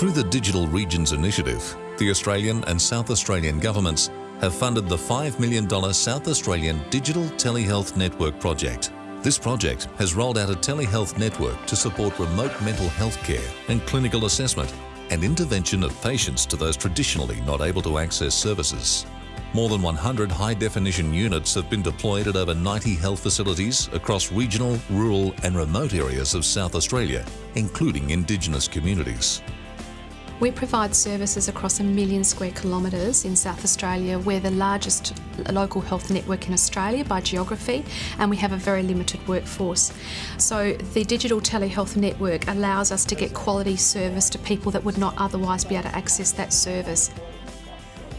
Through the Digital Regions Initiative, the Australian and South Australian governments have funded the $5 million South Australian Digital Telehealth Network project. This project has rolled out a telehealth network to support remote mental health care and clinical assessment and intervention of patients to those traditionally not able to access services. More than 100 high-definition units have been deployed at over 90 health facilities across regional, rural and remote areas of South Australia, including Indigenous communities. We provide services across a million square kilometres in South Australia. We're the largest local health network in Australia by geography and we have a very limited workforce. So the digital telehealth network allows us to get quality service to people that would not otherwise be able to access that service.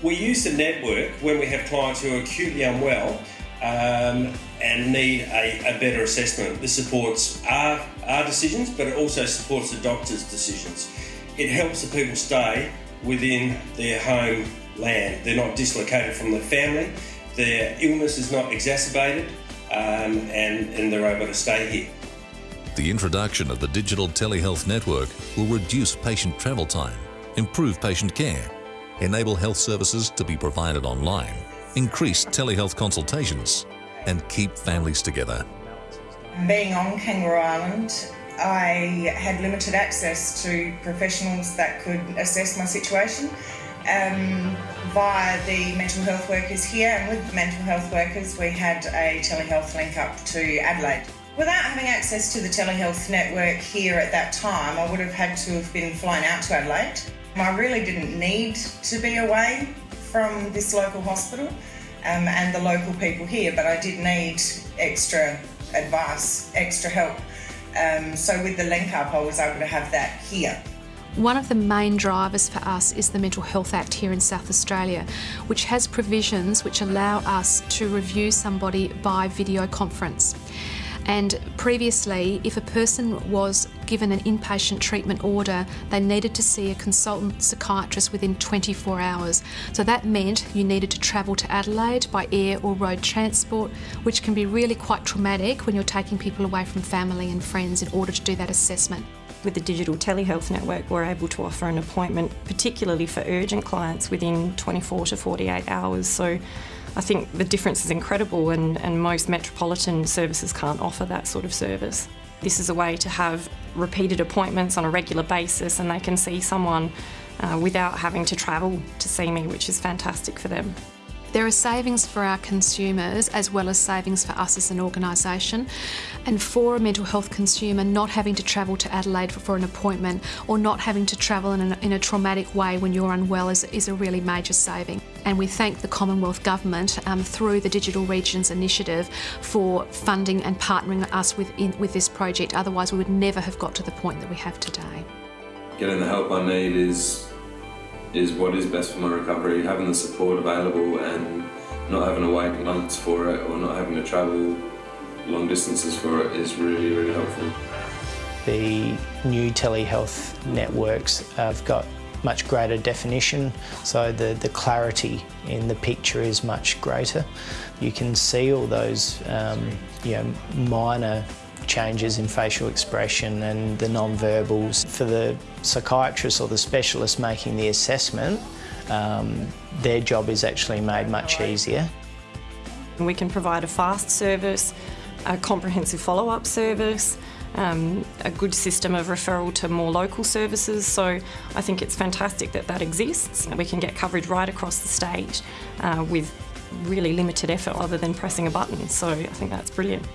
We use the network when we have clients who are acutely unwell um, and need a, a, better assessment. This supports our, our decisions but it also supports the doctor's decisions it helps the people stay within their home land. They're not dislocated from their family, their illness is not exacerbated, um, and, and they're able to stay here. The introduction of the digital telehealth network will reduce patient travel time, improve patient care, enable health services to be provided online, increase telehealth consultations, and keep families together. Being on Kangaroo Island, I had limited access to professionals that could assess my situation um, via the mental health workers here and with the mental health workers we had a telehealth link up to Adelaide. Without having access to the telehealth network here at that time I would have had to have been flown out to Adelaide. I really didn't need to be away from this local hospital um, and the local people here but I did need extra advice, extra help um, so with the link up, I was able to have that here. One of the main drivers for us is the Mental Health Act here in South Australia, which has provisions which allow us to review somebody by video conference. And previously, if a person was given an inpatient treatment order, they needed to see a consultant psychiatrist within 24 hours. So that meant you needed to travel to Adelaide by air or road transport, which can be really quite traumatic when you're taking people away from family and friends in order to do that assessment. With the digital telehealth network, we're able to offer an appointment, particularly for urgent clients, within 24 to 48 hours. So I think the difference is incredible and, and most metropolitan services can't offer that sort of service. This is a way to have repeated appointments on a regular basis and they can see someone uh, without having to travel to see me, which is fantastic for them. There are savings for our consumers as well as savings for us as an organisation. And for a mental health consumer, not having to travel to Adelaide for, for an appointment or not having to travel in a, in a traumatic way when you're unwell is, is, a really major saving. And we thank the Commonwealth Government um, through the Digital Regions Initiative for funding and partnering us with, in, with this project. Otherwise, we would never have got to the point that we have today. Getting the help I need is is what is best for my recovery. Having the support available and not having to wait months for it or not having to travel long distances for it is really, really helpful. The new telehealth networks have got much greater definition, so the, the clarity in the picture is much greater. You can see all those um, you know, minor changes in facial expression and the non-verbals. For the psychiatrist or the specialist making the assessment, um, their job is actually made much easier. We can provide a fast service, a comprehensive follow-up service, um, a good system of referral to more local services. So I think it's fantastic that that exists. We can get coverage right across the state uh, with really limited effort other than pressing a button. So I think that's brilliant.